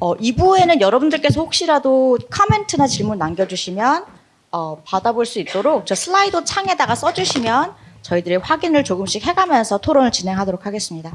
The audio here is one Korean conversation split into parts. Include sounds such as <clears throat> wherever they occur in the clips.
어, 2부에는 여러분들께서 혹시라도 코멘트나 질문 남겨주시면 어, 받아볼 수 있도록 저 슬라이드 창에다가 써주시면 저희들이 확인을 조금씩 해가면서 토론을 진행하도록 하겠습니다.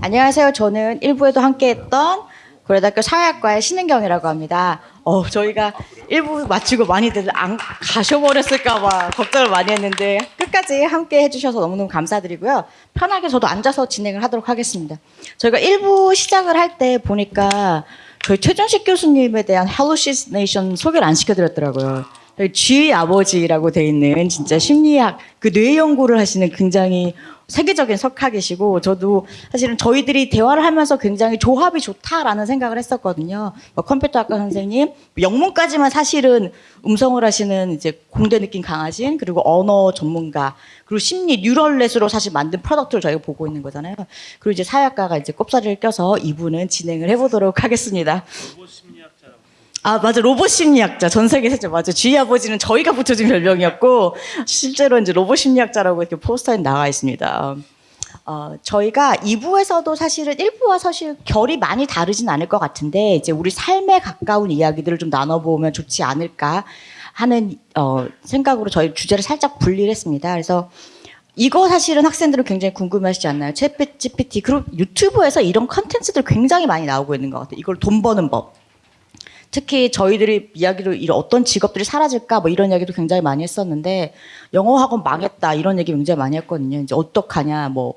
안녕하세요. 저는 1부에도 함께했던 고려대학교 사회학과의 신은경이라고 합니다. 어, 저희가 1부 마치고 많이들 안 가셔버렸을까봐 걱정을 많이 했는데 끝까지 함께 해주셔서 너무너무 감사드리고요. 편하게 저도 앉아서 진행을 하도록 하겠습니다. 저희가 1부 시작을 할 때 보니까 저희 최준식 교수님에 대한 hallucination 소개를 안 시켜드렸더라고요. 저희 쥐 아버지라고 돼 있는 진짜 심리학 그 뇌 연구를 하시는 굉장히 세계적인 석학이시고 저도 사실은 저희들이 대화를 하면서 굉장히 조합이 좋다라는 생각을 했었거든요. 뭐 컴퓨터학과 선생님 영문까지만 사실은 음성을 하시는 이제 공대 느낌 강하신 그리고 언어 전문가 그리고 심리 neural net으로 사실 만든 product를 저희가 보고 있는 거잖아요. 그리고 이제 사회학과가 이제 꼽사리를 껴서 이부는 진행을 해보도록 하겠습니다. 아 맞아 로봇 심리학자 전 세계 최초 맞아 주희 아버지는 저희가 붙여준 별명이었고 실제로 이제 로봇 심리학자라고 이렇게 포스터에 나와 있습니다. 어, 저희가 2부에서도 사실은 1부와 사실 결이 많이 다르진 않을 것 같은데 이제 우리 삶에 가까운 이야기들을 좀 나눠보면 좋지 않을까 하는 어, 생각으로 저희 주제를 살짝 분리를 했습니다. 그래서 이거 사실은 학생들은 굉장히 궁금해하시지 않나요? 챗 GPT 그리고 유튜브에서 이런 컨텐츠들 굉장히 많이 나오고 있는 것 같아요. 이걸 돈 버는 법. 특히 저희들이 이야기로 이런 어떤 직업들이 사라질까 뭐 이런 이야기도 굉장히 많이 했었는데 영어 학원 망했다 이런 얘기 굉장히 많이 했거든요. 이제 어떡하냐 뭐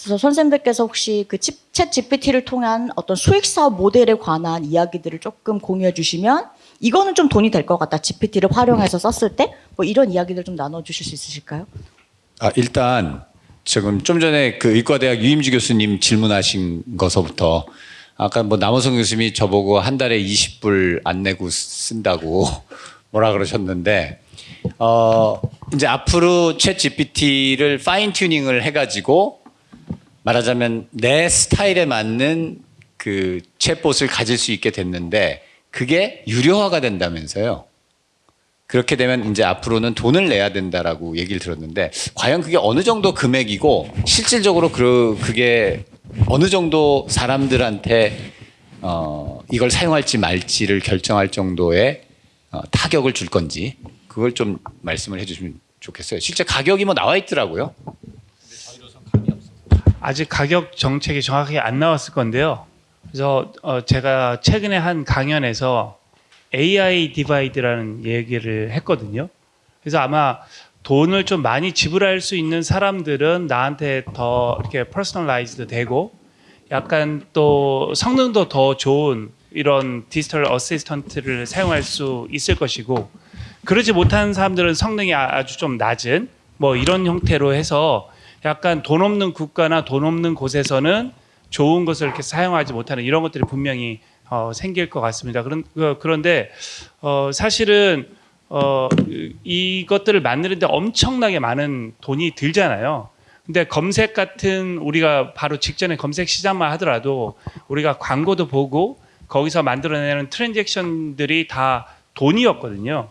그래서 선생님들께서 혹시 그챗 GPT를 통한 어떤 수익 사업 모델에 관한 이야기들을 조금 공유해 주시면 이거는 좀 돈이 될 것 같다. GPT를 활용해서 썼을 때 뭐 이런 이야기들 좀 나눠 주실 수 있으실까요? 아, 일단 지금 좀 전에 그 의과대학 유임주 교수님 질문하신 것서부터 아까 뭐 남호성 교수님이 저보고 한 달에 20불 안 내고 쓴다고 <laughs> 뭐라 그러셨는데 어 이제 앞으로 챗 GPT를 파인 튜닝을 해가지고 말하자면 내 스타일에 맞는 그 챗봇을 가질 수 있게 됐는데 그게 유료화가 된다면서요. 그렇게 되면 이제 앞으로는 돈을 내야 된다라고 얘기를 들었는데 과연 그게 어느 정도 금액이고 실질적으로 그 그게 어느 정도 사람들한테 어 이걸 사용할지 말지를 결정할 정도의 어, 타격을 줄 건지 그걸 좀 말씀을 해주시면 좋겠어요. 실제 가격이 뭐 나와 있더라고요. 아직 가격 정책이 정확하게 안 나왔을 건데요. 그래서 어, 제가 최근에 한 강연에서 AI divide라는 얘기를 했거든요. 그래서 아마 돈을 좀 많이 지불할 수 있는 사람들은 나한테 더 이렇게 personalized 되고 약간 또 성능도 더 좋은 이런 디지털 assistant를 사용할 수 있을 것이고 그러지 못한 사람들은 성능이 아- 아주 좀 낮은 뭐 이런 형태로 해서 약간 돈 없는 국가나 돈 없는 곳에서는 좋은 것을 이렇게 사용하지 못하는 이런 것들이 분명히 어, 생길 것 같습니다. 그런 그- 그런데 어, 사실은 어, 이것들을 만드는데 엄청나게 많은 돈이 들잖아요. 근데 검색 같은 우리가 바로 직전에 검색 시장만 하더라도 우리가 광고도 보고 거기서 만들어내는 트랜잭션들이 다 돈이었거든요.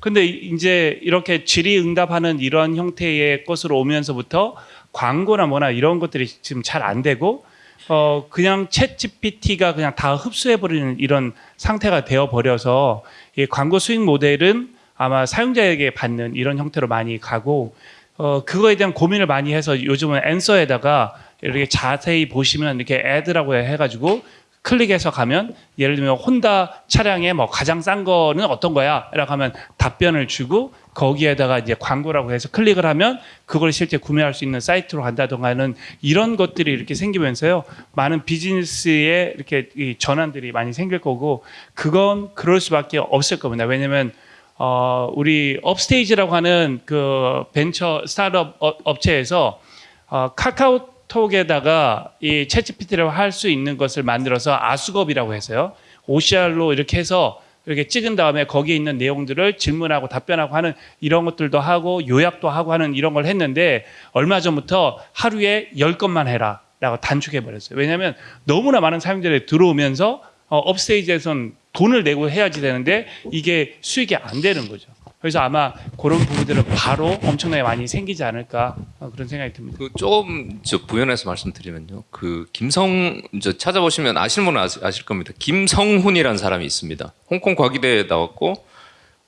근데 이제 이렇게 질의응답하는 이런 형태의 것으로 오면서부터 광고나 뭐나 이런 것들이 지금 잘 안 되고 어 그냥 챗 GPT가 그냥 다 흡수해 버리는 이런 상태가 되어 버려서 이 광고 수익 모델은 아마 사용자에게 받는 이런 형태로 많이 가고 어 그거에 대한 고민을 많이 해서 요즘은 앤서에다가 이렇게 자세히 보시면 이렇게 애드라고 해가지고 클릭해서 가면 예를 들면 혼다 차량에 뭐 가장 싼 거는 어떤 거야? 라고 하면 답변을 주고 거기에다가 이제 광고라고 해서 클릭을 하면 그걸 실제 구매할 수 있는 사이트로 간다던가 하는 이런 것들이 이렇게 생기면서요. 많은 비즈니스에 이렇게 이 전환들이 많이 생길 거고 그건 그럴 수밖에 없을 겁니다. 왜냐면 어 우리 업스테이지라고 하는 그 벤처 스타트업 업- 업체에서 어 카카오 톡에다가 이 챗GPT를 할 수 있는 것을 만들어서 아수겁이라고 해서요. OCR로 이렇게 해서 이렇게 찍은 다음에 거기에 있는 내용들을 질문하고 답변하고 하는 이런 것들도 하고 요약도 하고 하는 이런 걸 했는데 얼마 전부터 하루에 10건만 해라 라고 단축해 버렸어요. 왜냐하면 너무나 많은 사용자들이 들어오면서 어, 업스테이지에선 돈을 내고 해야지 되는데 이게 수익이 안 되는 거죠. 그래서 아마 그런 부분들은 바로 엄청나게 많이 생기지 않을까 어, 그런 생각이 듭니다. 그좀저 부연해서 말씀드리면요. 그 김성 저 찾아보시면 아시는 분은 아시, 아실 겁니다. 김성훈이라는 사람이 있습니다. 홍콩 과기대에 나왔고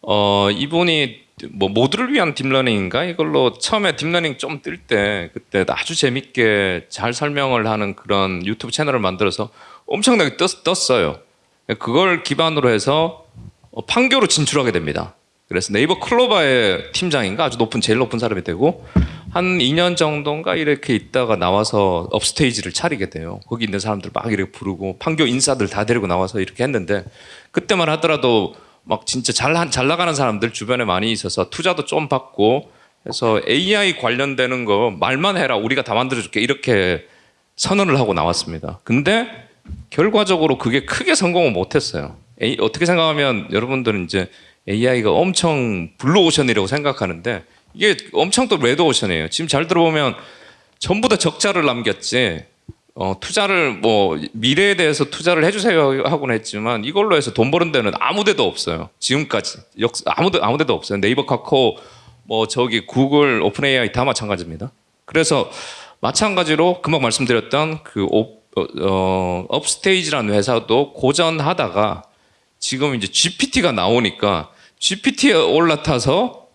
어 이분이 뭐 모두를 위한 딥러닝인가 이걸로 처음에 딥러닝 좀 뜰 때 그때 아주 재밌게 잘 설명을 하는 그런 유튜브 채널을 만들어서 엄청나게 떴, 떴어요. 그걸 기반으로 해서 어, 판교로 진출하게 됩니다. 그래서 네이버 클로바의 팀장인가 아주 높은 제일 높은 사람이 되고 한 2년 정도인가 이렇게 있다가 나와서 업스테이지를 차리게 돼요. 거기 있는 사람들 막 이렇게 부르고 판교 인사들 다 데리고 나와서 이렇게 했는데 그때만 하더라도 막 진짜 잘, 한- 잘 나가는 사람들 주변에 많이 있어서 투자도 좀 받고 그래서 AI 관련되는 거 말만 해라 우리가 다 만들어줄게 이렇게 선언을 하고 나왔습니다. 근데 결과적으로 그게 크게 성공을 못했어요. 어떻게 생각하면 여러분들은 이제 AI가 엄청 블루오션이라고 생각하는데 이게 엄청 또 레드오션이에요. 지금 잘 들어보면 전부 다 적자를 남겼지. 어, 투자를 뭐 미래에 대해서 투자를 해주세요 하고는 했지만 이걸로 해서 돈 버는 데는 아무데도 없어요. 지금까지 역 아무데 아무데도 없어요. 네이버, 카카오, 뭐 저기 구글, OpenAI 다 마찬가지입니다. 그래서 마찬가지로 금방 말씀드렸던 그 업, 어, 어, 업스테이지라는 회사도 고전하다가 지금 이제 GPT가 나오니까 GPT에 올라타서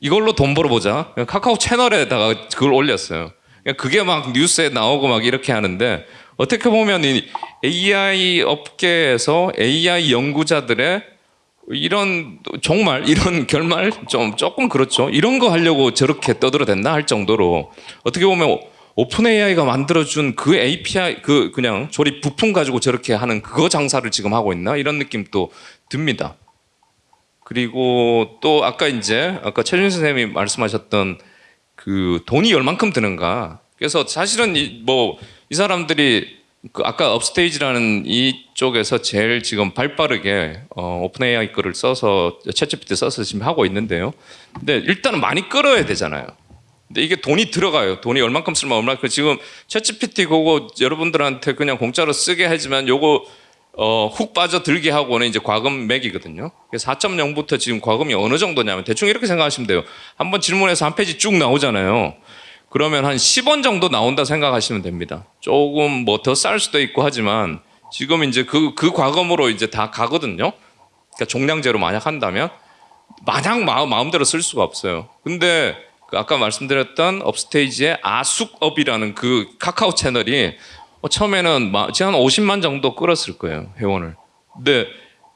이걸로 돈 벌어보자. 카카오 채널에다가 그걸 올렸어요. 그게 막 뉴스에 나오고 막 이렇게 하는데 어떻게 보면 이 AI 업계에서 AI 연구자들의 이런 정말 이런 결말 좀 조금 그렇죠. 이런 거 하려고 저렇게 떠들어댔나 할 정도로 어떻게 보면 OpenAI가 만들어준 그 API 그 그냥 조립 부품 가지고 저렇게 하는 그거 장사를 지금 하고 있나 이런 느낌도 듭니다. 그리고 또 아까 이제 아까 최준 선생님이 말씀하셨던 그 돈이 얼만큼 드는가. 그래서 사실은 이뭐 이 사람들이 그 아까 업스테이지라는 이쪽에서 제일 지금 발빠르게 어, OpenAI 거를 써서 ChatGPT 써서 지금 하고 있는데요. 근데 일단은 많이 끌어야 되잖아요. 근데 이게 돈이 들어가요. 돈이 얼만큼 쓰면 얼마큼 지금 챗GPT 그거 여러분들한테 그냥 공짜로 쓰게 하지만 요거 어, 훅 빠져들게 하고는 이제 과금 맥이거든요. 그래서 4.0부터 지금 과금이 어느 정도냐면 대충 이렇게 생각하시면 돼요. 한번 질문해서 한 페이지 쭉 나오잖아요. 그러면 한 10원 정도 나온다 생각하시면 됩니다. 조금 뭐 더 쌀 수도 있고 하지만 지금 이제 그, 그 과금으로 이제 다 가거든요. 그러니까 종량제로 만약 한다면 마냥 마음, 마음대로 쓸 수가 없어요. 근데 그 아까 말씀드렸던 업스테이지의 아숙업이라는 그 카카오 채널이 어, 처음에는 마- 지금 한 50만 정도 끌었을 거예요 회원을. 근데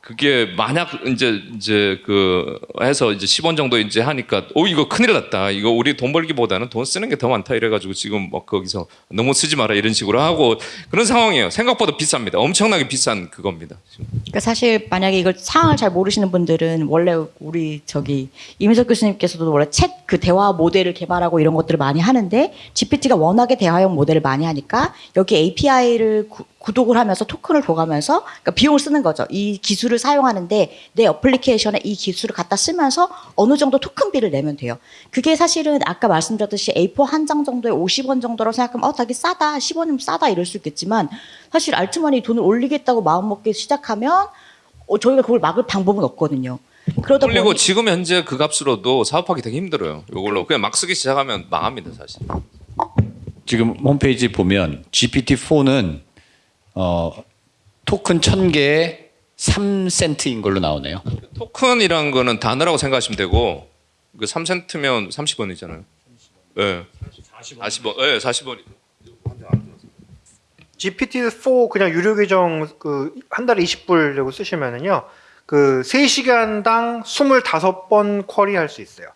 그게 만약 이제 이제 그 해서 이제 10원 정도 이제 하니까 오 이거 큰일 났다. 이거 우리 돈 벌기보다는 돈 쓰는 게 더 많다 이래 가지고 지금 막 거기서 너무 쓰지 마라 이런 식으로 하고 그런 상황이에요. 생각보다 비쌉니다. 엄청나게 비싼 그겁니다. 그러니까 사실 만약에 이걸 상황을 잘 모르시는 분들은 원래 우리 저기 이민석 교수님께서도 원래 챗 그 대화 모델을 개발하고 이런 것들을 많이 하는데 GPT가 워낙에 대화형 모델을 많이 하니까 여기 API를 구 독을 하면서 토큰을 줘가면서 그러니까 비용을 쓰는 거죠. 이 기술을 사용하는데 내 어플리케이션에 이 기술을 갖다 쓰면서 어느 정도 토큰비를 내면 돼요. 그게 사실은 아까 말씀드렸듯이 A4 한 장 정도에 50원 정도로 생각하면 어 되게 싸다 10원이면 싸다 이럴 수 있겠지만 사실 알트만이 돈을 올리겠다고 마음먹기 시작하면 어, 저희가 그걸 막을 방법은 없거든요. 그러다 그리고 보니 지금 현재 그 값으로도 사업하기 되게 힘들어요. 이걸로 그냥 막 쓰기 시작하면 망합니다 사실. 지금 홈페이지 보면 GPT-4는 어, 토큰 1000개에 3센트인 걸로 나오네요. 토큰이란 거는 단어라고 생각하시면 되고 그 3센트면 30원이잖아요. 예. 40원. 예, 40원. GPT-4 그냥 유료 계정 그 한 달에 20불 내고 쓰시면은요. 그 3시간당 25번 쿼리 할 수 있어요.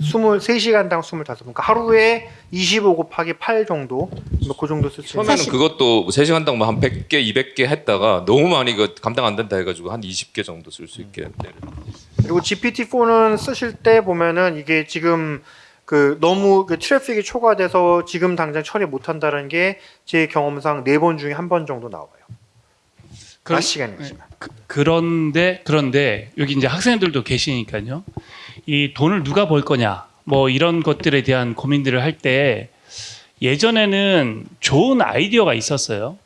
23시간당 25번. 그러니까 하루에 25 곱하기 8 정도. 뭐그 정도 쓸 수 있어요. 처음에는 그것도 3시간당 뭐한 100개, 200개 했다가 너무 많이 그 감당 안 된다 해 가지고 한 20개 정도 쓸 수 있게 내려. 그리고 GPT-4는 쓰실 때 보면은 이게 지금 그 너무 그 트래픽이 초과돼서 지금 당장 처리 못 한다는 게 제 경험상 네 번 중에 한 번 정도 나와요. 그런- 낮 시간이지만. 그, 그런데 그런데 여기 이제 학생들도 계시니까요. 이 돈을 누가 벌 거냐 뭐 이런 것들에 대한 고민들을 할 때 예전에는 좋은 아이디어가 있었어요.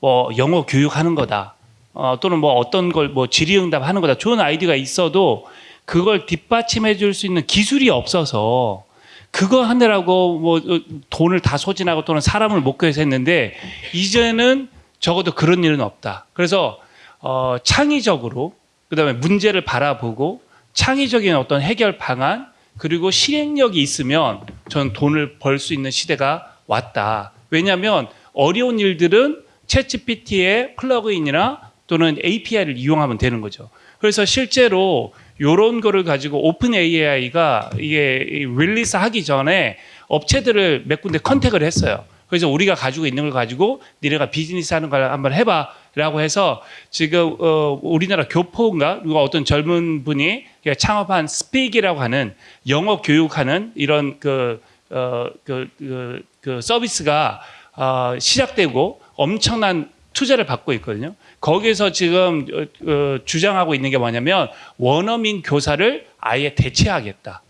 뭐 영어 교육하는 거다. 어, 또는 뭐 어떤 걸 뭐 질의응답 하는 거다. 좋은 아이디어가 있어도 그걸 뒷받침해 줄 수 있는 기술이 없어서 그거 하느라고 뭐 어, 돈을 다 소진하고 또는 사람을 못 구해서 했는데 이제는 적어도 그런 일은 없다. 그래서 어, 창의적으로 그다음에 문제를 바라보고 창의적인 어떤 해결 방안 그리고 실행력이 있으면 전 돈을 벌 수 있는 시대가 왔다. 왜냐하면 어려운 일들은 ChatGPT의 plug-in이나 또는 API를 이용하면 되는 거죠. 그래서 실제로 이런 거를 가지고 OpenAI가 이게 release 하기 전에 업체들을 몇 군데 contact을 했어요. 그래서 우리가 가지고 있는 걸 가지고 니네가 비즈니스 하는 걸 한번 해봐 라고 해서 지금 어, 우리나라 교포인가 누가 어떤 젊은 분이 창업한 Speak이라고 하는 영어 교육하는 이런 그, 어, 그, 그, 그 서비스가 어, 시작되고 엄청난 투자를 받고 있거든요. 거기에서 지금 어, 어, 주장하고 있는 게 뭐냐면 원어민 교사를 아예 대체하겠다.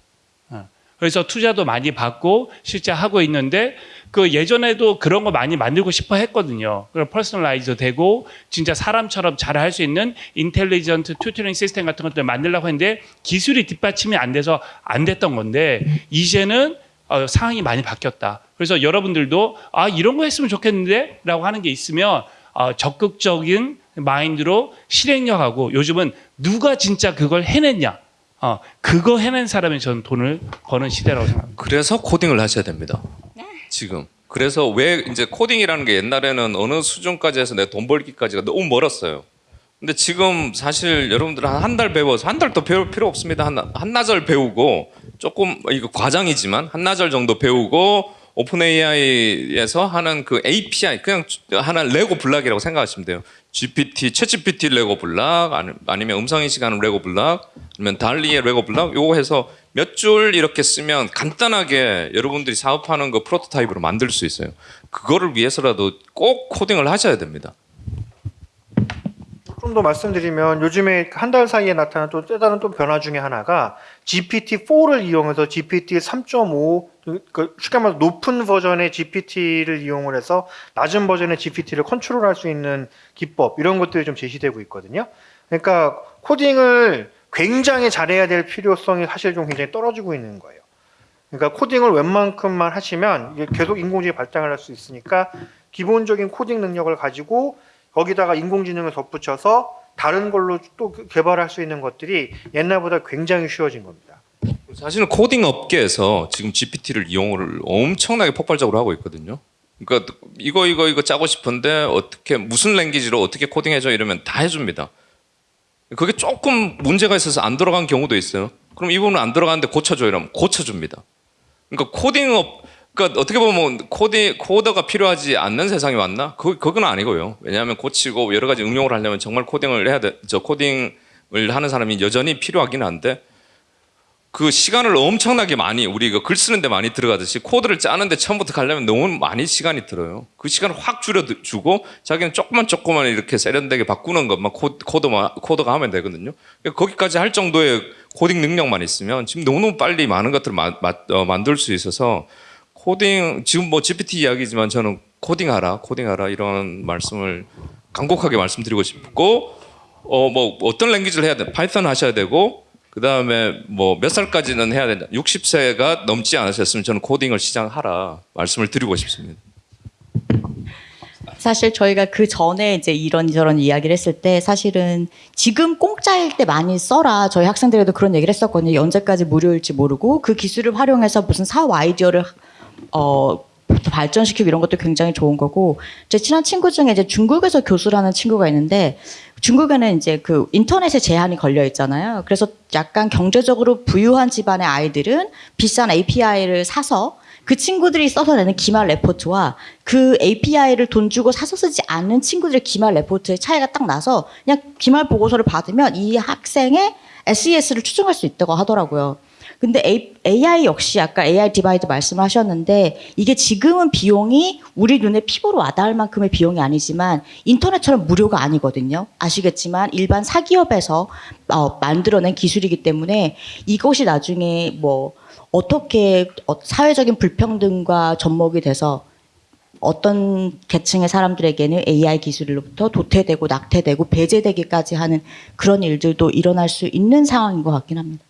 어. 그래서 투자도 많이 받고 실제 하고 있는데 그 예전에도 그런 거 많이 만들고 싶어 했거든요. 그럼 personalize 되고 진짜 사람처럼 잘 할 수 있는 intelligent tutoring system 같은 것들 만들려고 했는데 기술이 뒷받침이 안 돼서 안 됐던 건데 이제는 어, 상황이 많이 바뀌었다. 그래서 여러분들도 아 이런 거 했으면 좋겠는데 라고 하는 게 있으면 어, 적극적인 마인드로 실행력하고 요즘은 누가 진짜 그걸 해냈냐, 어, 그거 해낸 사람이 저는 돈을 버는 시대라고 생각합니다. 그래서 코딩을 하셔야 됩니다. 지금. 그래서 왜 이제 코딩이라는 게 옛날에는 어느 수준까지 해서 내 돈 벌기까지가 너무 멀었어요. 근데 지금 사실 여러분들 한달 배워서 한 달 더 배울 필요 없습니다. 한, 한나절 배우고 조금 이거 과장이지만 한나절 정도 배우고 OpenAI에서 하는 그 API 그냥 하나 레고 block이라고 생각하시면 돼요. GPT, ChatGPT 레고 블락 아니- 아니면 음성 인식 하는 레고 블락 아니면 DALL-E의 레고 블락 요거 해서 몇 줄 이렇게 쓰면 간단하게 여러분들이 사업하는 거 프로토타입으로 만들 수 있어요. 그거를 위해서라도 꼭 코딩을 하셔야 됩니다. 좀 더 말씀드리면 요즘에 한 달 사이에 나타난 또 다른 또 변화 중에 하나가 GPT-4를 이용해서 GPT 3.5, 그 쉽게 말해서 높은 버전의 GPT를 이용을 해서 낮은 버전의 GPT를 컨트롤할 수 있는 기법 이런 것들이 좀 제시되고 있거든요. 그러니까 코딩을 굉장히 잘해야 될 필요성이 사실 좀 굉장히 떨어지고 있는 거예요. 그러니까 코딩을 웬만큼만 하시면 이게 계속 인공지능이 발달할 수 있으니까 기본적인 코딩 능력을 가지고 거기다가 인공지능을 덧붙여서 다른 걸로 또 개발할 수 있는 것들이 옛날보다 굉장히 쉬워진 겁니다. 사실은 코딩 업계에서 지금 GPT를 이용을 엄청나게 폭발적으로 하고 있거든요. 그러니까 이거 이거 이거 짜고 싶은데 어떻게 무슨 language로 어떻게 코딩해줘 이러면 다 해줍니다. 그게 조금 문제가 있어서 안 돌아간 경우도 있어요. 그럼 이 부분 안 돌아가는데 고쳐줘 이러면 고쳐줍니다. 그러니까 코딩 업 그러니까 어떻게 보면 코디 coder가 필요하지 않는 세상이 왔나? 그 그건 아니고요. 왜냐하면 고치고 여러 가지 응용을 하려면 정말 코딩을 해야 돼. 저 코딩을 하는 사람이 여전히 필요하긴 한데 그 시간을 엄청나게 많이 우리 그글 쓰는데 많이 들어가듯이 코드를 짜는데 처음부터 가려면 너무 많이 시간이 들어요. 그 시간을 확 줄여주고 자기는 조금만 조금만 이렇게 세련되게 바꾸는 것만 코, 코드만 코드가 하면 되거든요. 그러니까 거기까지 할 정도의 코딩 능력만 있으면 지금 너무 빨리 많은 것들을 마, 마, 어, 만들 수 있어서 코딩 지금 뭐 GPT 이야기지만 저는 코딩하라 코딩하라 이런 말씀을 간곡하게 말씀드리고 싶고 어 뭐 어떤 language를 해야 돼 Python 하셔야 되고 그 다음에 뭐 몇 살까지는 해야 된다 60세가 넘지 않으셨으면 저는 코딩을 시작하라 말씀을 드리고 싶습니다. 사실 저희가 그 전에 이제 이런저런 이야기를 했을 때 사실은 지금 공짜일 때 많이 써라. 저희 학생들에도 그런 얘기를 했었거든요. 언제까지 무료일지 모르고 그 기술을 활용해서 무슨 사업 아이디어를 어 발전시키고 이런 것도 굉장히 좋은 거고 제 친한 친구 중에 이제 중국에서 교수라는 친구가 있는데 중국에는 이제 그 인터넷에 제한이 걸려 있잖아요. 그래서 약간 경제적으로 부유한 집안의 아이들은 비싼 API를 사서 그 친구들이 써서 내는 기말 레포트와 그 API를 돈 주고 사서 쓰지 않는 친구들의 기말 레포트의 차이가 딱 나서 그냥 기말 보고서를 받으면 이 학생의 SES를 추정할 수 있다고 하더라고요. 근데 AI 역시 아까 AI divide 말씀하셨는데 이게 지금은 비용이 우리 눈에 피부로 와닿을 만큼의 비용이 아니지만 인터넷처럼 무료가 아니거든요. 아시겠지만 일반 사기업에서 어, 만들어낸 기술이기 때문에 이것이 나중에 뭐 어떻게 어, 사회적인 불평등과 접목이 돼서 어떤 계층의 사람들에게는 AI 기술로부터 도태되고 낙오되고 배제되기까지 하는 그런 일들도 일어날 수 있는 상황인 것 같긴 합니다.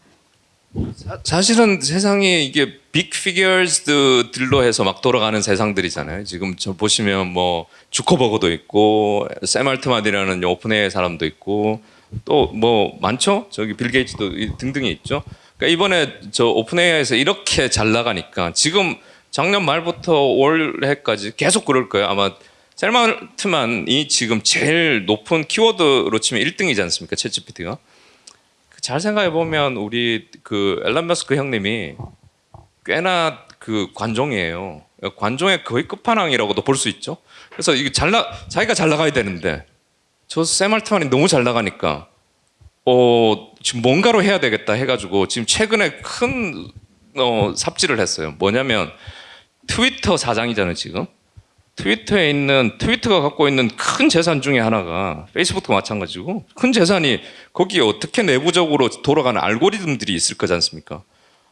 사- 사실은 세상이 이게 big figures들로 해서 막 돌아가는 세상들이잖아요. 지금 저 보시면 뭐 주커버거도 있고 샘 알트만이라는 오픈AI 사람도 있고 또 뭐 많죠. 저기 빌 게이츠도 이- 등등이 있죠. 그러니까 이번에 저 OpenAI에서 이렇게 잘 나가니까 지금 작년 말부터 올해까지 계속 그럴 거예요. 아마 샘 알트만이 지금 제일 높은 키워드로 치면 1등이지 않습니까? 챗GPT가. 잘 생각해 보면 우리 그 앨런 머스크 형님이 꽤나 그 관종이에요. 관종의 거의 끝판왕이라고도 볼 수 있죠. 그래서 이게 잘 나, 자기가 잘 나가야 되는데 저샘 알트만이 너무 잘 나가니까 어 지금 뭔가로 해야 되겠다 해가지고 지금 최근에 큰 어, 삽질을 했어요. 뭐냐면 트위터 사장이잖아요 지금. 트위터에 있는 트위터가 갖고 있는 큰 재산 중에 하나가 페이스북도 마찬가지고 큰 재산이 거기에 어떻게 내부적으로 돌아가는 알고리즘들이 있을 거지 않습니까?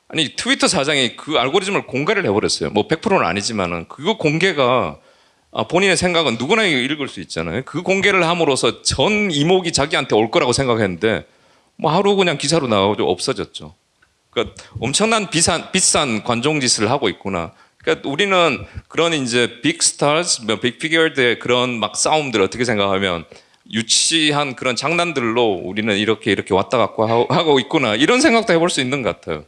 아니 트위터 사장이 그 알고리즘을 공개를 해버렸어요. 뭐 100%는 아니지만은 그거 공개가 아, 본인의 생각은 누구나 읽을 수 있잖아요. 그 공개를 함으로써 전 이목이 자기한테 올 거라고 생각했는데 뭐 하루 그냥 기사로 나오고 없어졌죠. 그러니까 엄청난 비싼 비싼 관종 짓을 하고 있구나. 그러니까 우리는 그런 이제 빅 스타즈, 빅 피겨들의 그런 막 싸움들 어떻게 생각하면 유치한 그런 장난들로 우리는 이렇게 이렇게 왔다 갔고 하고 있구나 이런 생각도 해볼 수 있는 것 같아요.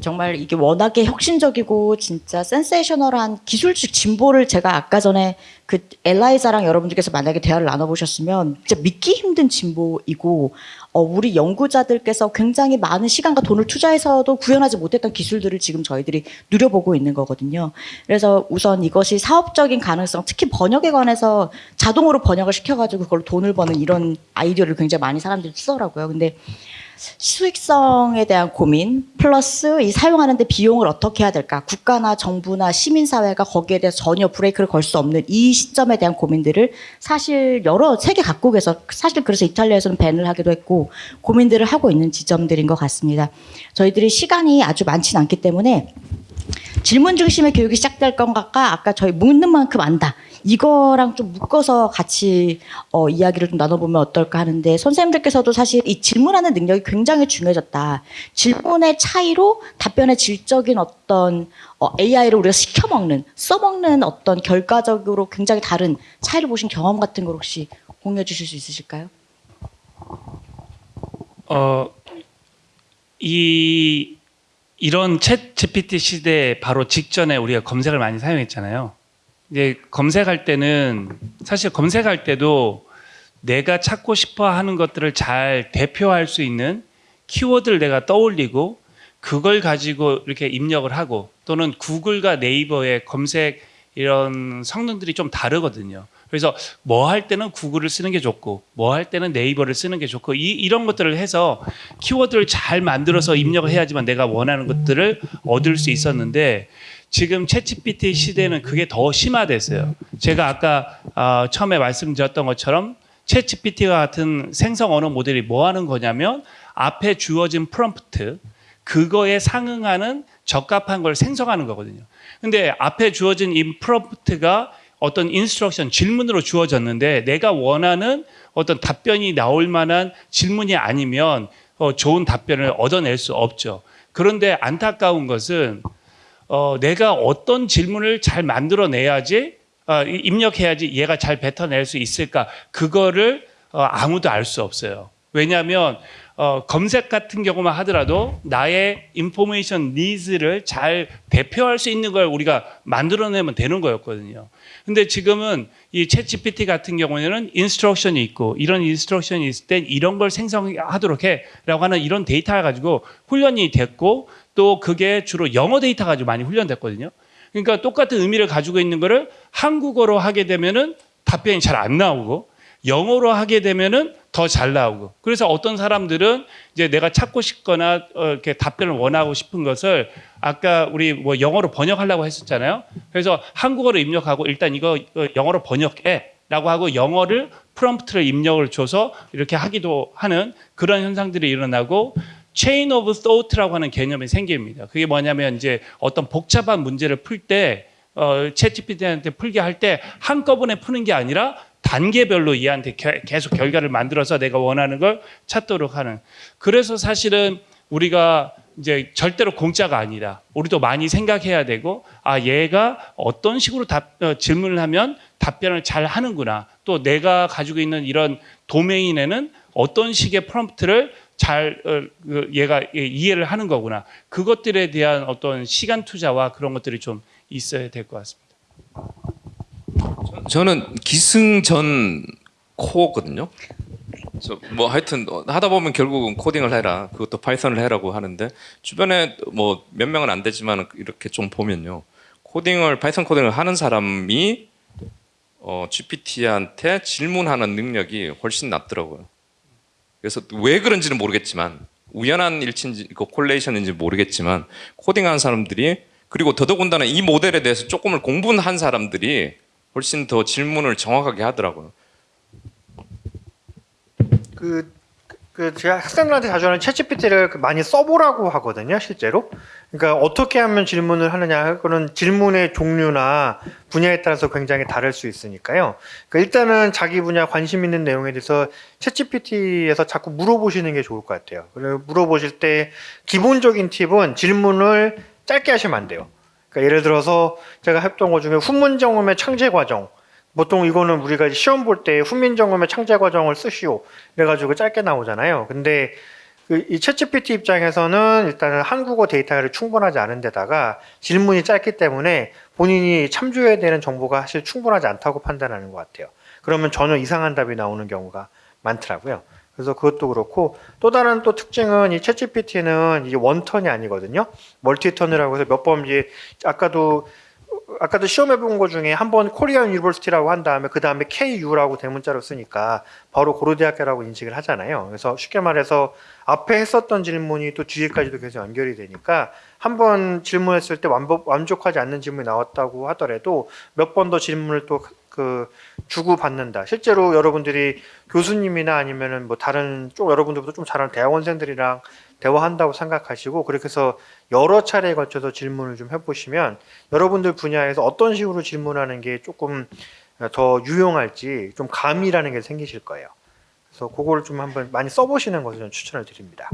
정말 이게 워낙에 혁신적이고 진짜 센세이셔널한 기술적 진보를 제가 아까 전에 그 엘라이자랑 여러분들께서 만약에 대화를 나눠보셨으면 진짜 믿기 힘든 진보이고 어, 우리 연구자들께서 굉장히 많은 시간과 돈을 투자해서도 구현하지 못했던 기술들을 지금 저희들이 누려보고 있는 거거든요. 그래서 우선 이것이 사업적인 가능성, 특히 번역에 관해서 자동으로 번역을 시켜가지고 그걸로 돈을 버는 이런 아이디어를 굉장히 많이 사람들이 쓰더라고요. 근데 수익성에 대한 고민 플러스 이 사용하는데 비용을 어떻게 해야 될까 국가나 정부나 시민사회가 거기에 대해서 전혀 브레이크를 걸 수 없는 이 시점에 대한 고민들을 사실 여러 세계 각국에서 사실 그래서 이탈리아에서는 밴을 하기도 했고 고민들을 하고 있는 지점들인 것 같습니다. 저희들이 시간이 아주 많지는 않기 때문에 질문 중심의 교육이 시작될 건가? 아까 저희 묻는 만큼 안다. 이거랑 좀 묶어서 같이 어, 이야기를 좀 나눠보면 어떨까 하는데 선생님들께서도 사실 이 질문하는 능력이 굉장히 중요해졌다. 질문의 차이로 답변의 질적인 어떤 어, AI를 우리가 시켜먹는 써먹는 어떤 결과적으로 굉장히 다른 차이를 보신 경험 같은 걸 혹시 공유해 주실 수 있으실까요? 어, 이 이런 챗 GPT 시대 바로 직전에 우리가 검색을 많이 사용했잖아요. 이제 검색할 때는 사실 검색할 때도 내가 찾고 싶어 하는 것들을 잘 대표할 수 있는 키워드를 내가 떠올리고 그걸 가지고 이렇게 입력을 하고 또는 구글과 네이버의 검색 이런 성능들이 좀 다르거든요. 그래서 뭐 할 때는 구글을 쓰는 게 좋고 뭐 할 때는 네이버를 쓰는 게 좋고 이, 이런 것들을 해서 키워드를 잘 만들어서 입력을 해야지만 내가 원하는 것들을 얻을 수 있었는데 지금 챗GPT 시대는 그게 더 심화됐어요. 제가 아까 어, 처음에 말씀드렸던 것처럼 챗GPT와 같은 생성 언어 모델이 뭐 하는 거냐면 앞에 주어진 프롬프트 그거에 상응하는 적합한 걸 생성하는 거거든요. 근데 앞에 주어진 이 prompt가 어떤 instruction 질문으로 주어졌는데 내가 원하는 어떤 답변이 나올 만한 질문이 아니면 어, 좋은 답변을 얻어낼 수 없죠. 그런데 안타까운 것은 어, 내가 어떤 질문을 잘 만들어내야지 어, 이- 입력해야지 얘가 잘 뱉어낼 수 있을까 그거를 어, 아무도 알 수 없어요. 왜냐하면 어, 검색 같은 경우만 하더라도 나의 information needs를 잘 대표할 수 있는 걸 우리가 만들어내면 되는 거였거든요. 근데 지금은 이 ChatGPT 같은 경우에는 instruction이 있고 이런 instruction이 있을 땐 이런 걸 생성하도록 해라고 하는 이런 데이터를 가지고 훈련이 됐고 또 그게 주로 영어 데이터 가지고 많이 훈련됐거든요. 그러니까 똑같은 의미를 가지고 있는 거를 한국어로 하게 되면은 답변이 잘 안 나오고 영어로 하게 되면은 더 잘 나오고 그래서 어떤 사람들은 이제 내가 찾고 싶거나 어, 이렇게 답변을 원하고 싶은 것을 아까 우리 뭐 영어로 번역하려고 했었잖아요. 그래서 한국어로 입력하고 일단 이거 어, 영어로 번역해 라고 하고 영어를 prompt를 입력을 줘서 이렇게 하기도 하는 그런 현상들이 일어나고 chain of thought라고 하는 개념이 생깁니다. 그게 뭐냐면 이제 어떤 복잡한 문제를 풀때 어, ChatGPT한테 풀게 할 때 한꺼번에 푸는 게 아니라 단계별로 얘한테 겨- 계속 결과를 만들어서 내가 원하는 걸 찾도록 하는. 그래서 사실은 우리가 이제 절대로 공짜가 아니다. 우리도 많이 생각해야 되고 아 얘가 어떤 식으로 답, 어, 질문을 하면 답변을 잘 하는구나. 또 내가 가지고 있는 이런 도메인에는 어떤 식의 프롬프트를 잘 어, 그 얘가 예, 이해를 하는 거구나. 그것들에 대한 어떤 시간 투자와 그런 것들이 좀 있어야 될 것 같습니다. 저는 기승전 코거든요. 저뭐 하여튼 어, 하다 보면 결국은 코딩을 해라. 그것도 Python을 해라고 하는데 주변에 뭐 몇 명은 안 되지만 이렇게 좀 보면요. 코딩을 Python 코딩을 하는 사람이 어, GPT한테 질문하는 능력이 훨씬 낫더라고요. 그래서 왜 그런지는 모르겠지만 우연한 일치인지 그 correlation인지 모르겠지만 코딩하는 사람들이 그리고 더더군다나 이 모델에 대해서 조금을 공부한 사람들이 훨씬 더 질문을 정확하게 하더라고요. 그, 그 제가 학생들한테 자주 하는 챗GPT를 그 많이 써보라고 하거든요, 실제로. 그러니까 어떻게 하면 질문을 하느냐, 그런 질문의 종류나 분야에 따라서 굉장히 다를 수 있으니까요. 그러니까 일단은 자기 분야 관심 있는 내용에 대해서 챗GPT에서 자꾸 물어보시는 게 좋을 것 같아요. 그리고 물어보실 때 기본적인 팁은 질문을 짧게 하시면 안 돼요. 그러니까 예를 들어서 제가 했던 것 중에 훈문정음의 창제 과정. 보통 이거는 우리가 시험 볼 때 훈민정음의 창제 과정을 쓰시오. 그래가지고 짧게 나오잖아요. 근데 그이 챗GPT 입장에서는 일단은 한국어 데이터가 충분하지 않은 데다가 질문이 짧기 때문에 본인이 참조해야 되는 정보가 사실 충분하지 않다고 판단하는 것 같아요. 그러면 전혀 이상한 답이 나오는 경우가 많더라고요. 그래서 그것도 그렇고 또 다른 또 특징은 이 ChatGPT는 이게 one turn이 아니거든요. multi-turn이라고 해서 몇 번 이제 아까도 아까도 시험해 본 거 중에 한 번 Korean University라고 한 다음에 그 다음에 KU라고 대문자로 쓰니까 바로 고려대학교라고 인식을 하잖아요. 그래서 쉽게 말해서 앞에 했었던 질문이 또 뒤에까지도 계속 연결이 되니까 한 번 질문했을 때 완벽, 만족하지 않는 질문이 나왔다고 하더라도 몇 번 더 질문을 또 그 주고 받는다. 실제로 여러분들이 교수님이나 아니면은 뭐 다른 쪽 여러분들보다 좀 잘하는 대학원생들이랑 대화한다고 생각하시고 그렇게 해서 여러 차례에 걸쳐서 질문을 좀 해보시면 여러분들 분야에서 어떤 식으로 질문하는 게 조금 더 유용할지 좀 감이라는 게 생기실 거예요. 그래서 그거를 좀 한번 많이 써보시는 것을 추천을 드립니다.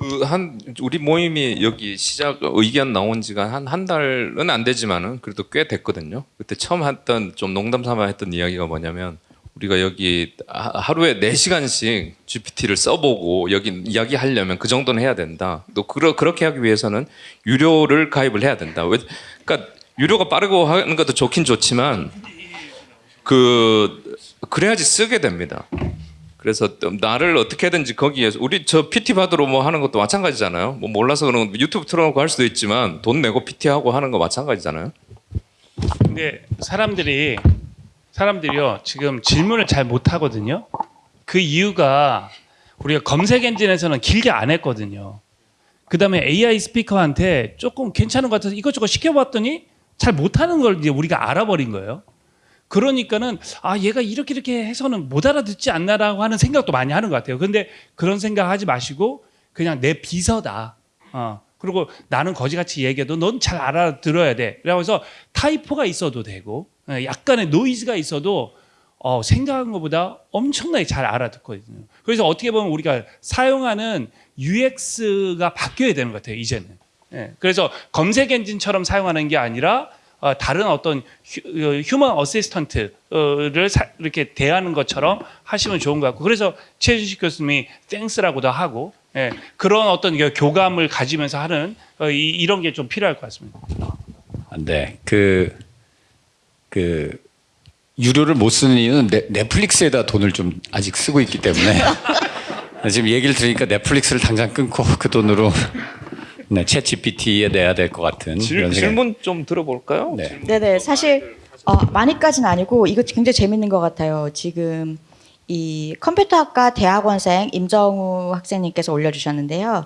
그 한 우리 모임이 여기 시작 의견 나온 지가 한 한 달은 안 되지만은 그래도 꽤 됐거든요. 그때 처음 했던 좀 농담 삼아 했던 이야기가 뭐냐면 우리가 여기 하- 하루에 4시간씩 GPT를 써보고 여기 이야기하려면 그 정도는 해야 된다. 또 그러, 그렇게 하기 위해서는 유료를 가입을 해야 된다. 왜, 그러니까 유료가 빠르고 하는 것도 좋긴 좋지만 그 그래야지 쓰게 됩니다. 그래서 또 나를 어떻게든지 거기에서 우리 저 PT 받으러 뭐 하는 것도 마찬가지잖아요. 뭐 몰라서 그런 거 유튜브 틀어놓고 할 수도 있지만 돈 내고 PT 하고 하는 거 마찬가지잖아요. 근데 사람들이 사람들이요 지금 질문을 잘 못 하거든요. 그 이유가 우리가 검색 엔진에서는 길게 안 했거든요. 그 다음에 AI 스피커한테 조금 괜찮은 것 같아서 이것저것 시켜봤더니 잘 못하는 걸 이제 우리가 알아버린 거예요. 그러니까는 아 얘가 이렇게 이렇게 해서는 못 알아듣지 않나라고 하는 생각도 많이 하는 것 같아요. 근데 그런 생각하지 마시고 그냥 내 비서다. 어. 그리고 나는 거지같이 얘기해도 넌 잘 알아들어야 돼. 그래서 typo가 있어도 되고 어, 약간의 노이즈가 있어도 어, 생각한 것보다 엄청나게 잘 알아듣거든요. 그래서 어떻게 보면 우리가 사용하는 UX가 바뀌어야 되는 것 같아요. 이제는. 예, 그래서 검색 엔진처럼 사용하는 게 아니라 어, 다른 어떤 휴, 어, human assistant를 사- 이렇게 대하는 것처럼 하시면 좋은 것 같고 그래서 최준식 교수님이 thanks라고도 하고 예, 그런 어떤 그 교감을 가지면서 하는 어, 이, 이런 게 좀 필요할 것 같습니다. 안 돼. 그, 그, 유료를 못 쓰는 이유는 넷- 넷플릭스에다 돈을 좀 아직 쓰고 있기 때문에 <laughs> 지금 얘기를 들으니까 넷플릭스를 당장 끊고 그 돈으로 네, 챗 GPT에 내야 될 것 같은 질. 질문 좀 들어볼까요? 네. 네네 사실 어, 많이까지는 아니고 이거 굉장히 재밌는 것 같아요. 지금 이 컴퓨터학과 대학원생 임정우 학생님께서 올려주셨는데요.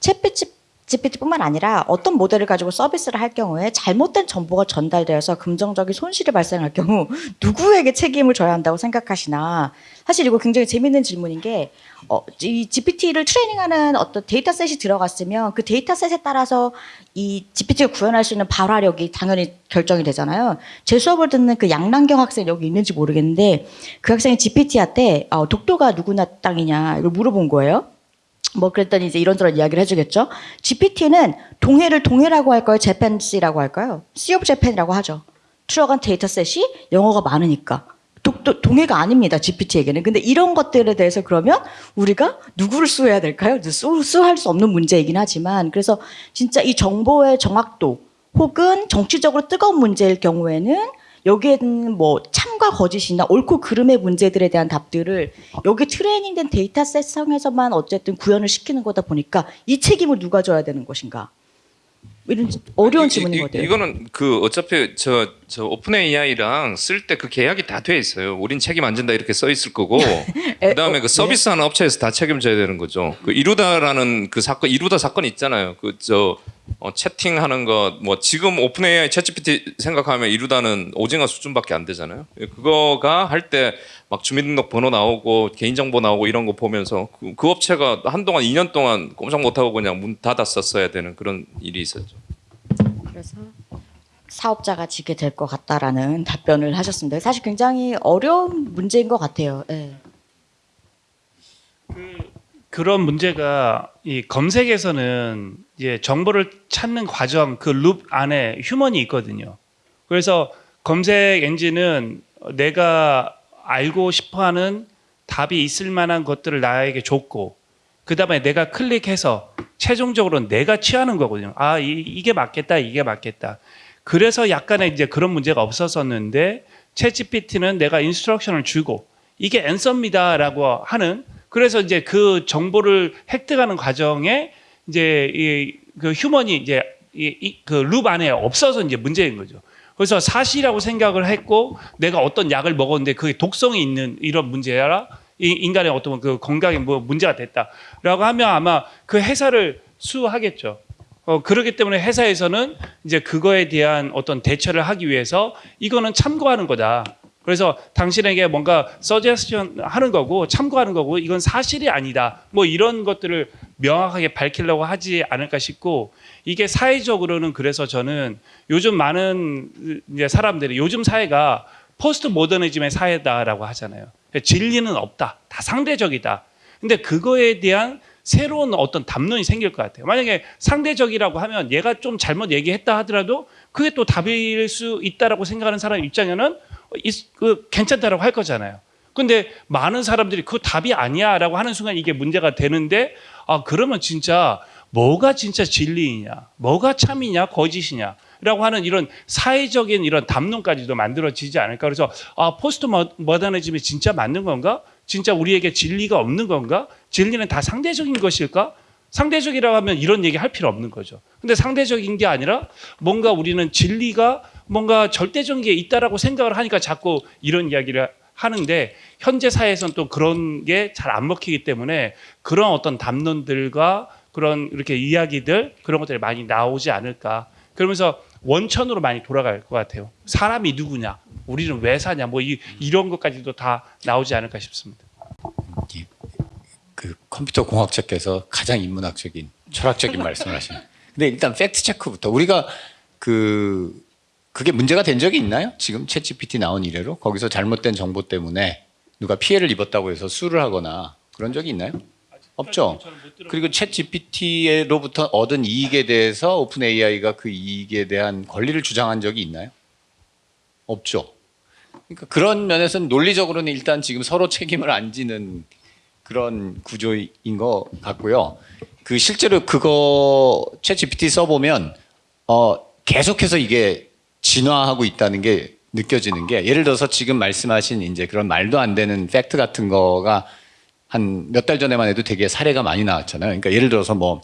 ChatGPT뿐만 아니라 어떤 모델을 가지고 서비스를 할 경우에 잘못된 정보가 전달되어서 금전적인 손실이 발생할 경우 <laughs> 누구에게 책임을 져야 한다고 생각하시나? 사실 이거 굉장히 재밌는 질문인 게 어, 이 GPT를 트레이닝하는 어떤 dataset이 들어갔으면 그 dataset에 따라서 이 GPT가 구현할 수 있는 발화력이 당연히 결정이 되잖아요. 제 수업을 듣는 그 양남경 학생 여기 있는지 모르겠는데 그 학생이 GPT한테 어, 독도가 누구네 땅이냐 이걸 물어본 거예요. 뭐 그랬더니 이제 이런저런 이야기를 해주겠죠. GPT는 동해를 동해라고 할까요? Japan Sea라고 할까요? Sea of Japan이라고 하죠. 들어간 dataset이 영어가 많으니까. 도, 도- 동해가 아닙니다. GPT에게는. 근데 이런 것들에 대해서 그러면 우리가 누구를 sue해야 될까요? sue, sue할 수 없는 문제이긴 하지만 그래서 진짜 이 정보의 정확도 혹은 정치적으로 뜨거운 문제일 경우에는 여기에는 뭐 참과 거짓이나 옳고 그름의 문제들에 대한 답들을 여기 트레이닝된 dataset 상에서만 어쨌든 구현을 시키는 거다 보니까 이 책임을 누가 져야 되는 것인가? 이런 어려운 이- 질문인 이- 것 같아요. 이거는 그 어차피 저, 저 OpenAI랑 쓸 때 그 계약이 다 돼 있어요. 우린 책임 안 진다 이렇게 써 있을 거고 <laughs> 에, 그다음에 어, 그 서비스하는 업체에서 다 책임져야 되는 거죠. 그 이루다라는 그 사건 이루다 사건 있잖아요. 그저 어, 채팅하는 거 뭐 지금 오픈 AI 챗GPT 생각하면 이루다는 오징어 수준밖에 안 되잖아요. 그거가 할 때 막 주민등록 번호 나오고 개인정보 나오고 이런 거 보면서 그, 그 업체가 한동안 2년 동안 꼼짝 못하고 그냥 문 닫았었어야 되는 그런 일이 있었죠. 그래서 사업자가 지게 될 것 같다라는 답변을 하셨습니다. 사실 굉장히 어려운 문제인 것 같아요. 예. 그런 문제가 이 검색에서는 이제 정보를 찾는 과정 그 룹 안에 휴먼이 있거든요. 그래서 검색 엔진은 내가 알고 싶어하는 답이 있을 만한 것들을 나에게 줬고 그 다음에 내가 클릭해서 최종적으로 내가 취하는 거거든요. 아 이, 이게 맞겠다, 이게 맞겠다. 그래서 약간의 이제 그런 문제가 없었었는데 챗GPT는 내가 인스트럭션을 주고 이게 앤서입니다라고 하는 그래서 이제 그 정보를 획득하는 과정에 이제 이 그 휴먼이 이제 이그 룹 안에 없어서 이제 문제인 거죠. 그래서 사실이라고 생각을 했고 내가 어떤 약을 먹었는데 그게 독성이 있는 이런 문제라 이 인간의 어떤 그 건강에 뭐 문제가 됐다라고 하면 아마 그 회사를 수하겠죠. 어, 그렇기 때문에 회사에서는 이제 그거에 대한 어떤 대처를 하기 위해서 이거는 참고하는 거다. 그래서 당신에게 뭔가 서제스션 하는 거고 참고하는 거고 이건 사실이 아니다. 뭐 이런 것들을 명확하게 밝히려고 하지 않을까 싶고 이게 사회적으로는 그래서 저는 요즘 많은 이제 사람들이 요즘 사회가 포스트 모더니즘의 사회다라고 하잖아요. 진리는 없다. 다 상대적이다. 근데 그거에 대한 새로운 어떤 담론이 생길 것 같아요. 만약에 상대적이라고 하면 얘가 좀 잘못 얘기했다 하더라도 그게 또 답일 수 있다라고 생각하는 사람 입장에는 있- 그 괜찮다라고 할 거잖아요. 근데 많은 사람들이 그 답이 아니야라고 하는 순간 이게 문제가 되는데 아 그러면 진짜 뭐가 진짜 진리이냐, 뭐가 참이냐, 거짓이냐 라고 하는 이런 사회적인 이런 담론까지도 만들어지지 않을까. 그래서 아 포스트 머- 머더니즘이 진짜 맞는 건가? 진짜 우리에게 진리가 없는 건가? 진리는 다 상대적인 것일까? 상대적이라고 하면 이런 얘기 할 필요 없는 거죠. 근데 상대적인 게 아니라 뭔가 우리는 진리가 뭔가 절대적인 게 있다라고 생각을 하니까 자꾸 이런 이야기를 하는데 현재 사회에서는 또 그런 게 잘 안 먹히기 때문에 그런 어떤 담론들과 그런 이렇게 이야기들 그런 것들이 많이 나오지 않을까. 그러면서 원천으로 많이 돌아갈 것 같아요. 사람이 누구냐, 우리는 왜 사냐, 뭐 이, 이런 것까지도 다 나오지 않을까 싶습니다. 그 컴퓨터 공학자께서 가장 인문학적인 철학적인 <laughs> 말씀을 하시는. 근데 일단 fact check부터 우리가 그 그게 문제가 된 적이 있나요? 지금 ChatGPT 나온 이래로 거기서 잘못된 정보 때문에 누가 피해를 입었다고 해서 sue를 하거나 그런 적이 있나요? 없죠. 그리고 ChatGPT로부터 얻은 이익에 대해서 OpenAI가 그 이익에 대한 권리를 주장한 적이 있나요? 없죠. 그러니까 그런 면에서는 논리적으로는 일단 지금 서로 책임을 안 지는 그런 구조인 것 같고요. 그 실제로 그거 챗 GPT 써보면 어 계속해서 이게 진화하고 있다는 게 느껴지는 게 예를 들어서 지금 말씀하신 이제 그런 말도 안 되는 팩트 같은 거가 한 몇 달 전에만 해도 되게 사례가 많이 나왔잖아요. 그러니까 예를 들어서 뭐